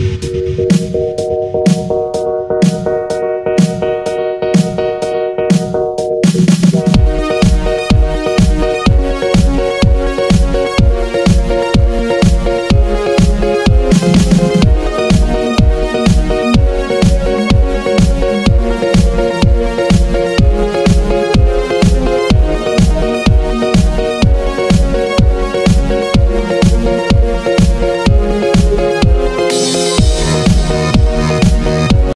Música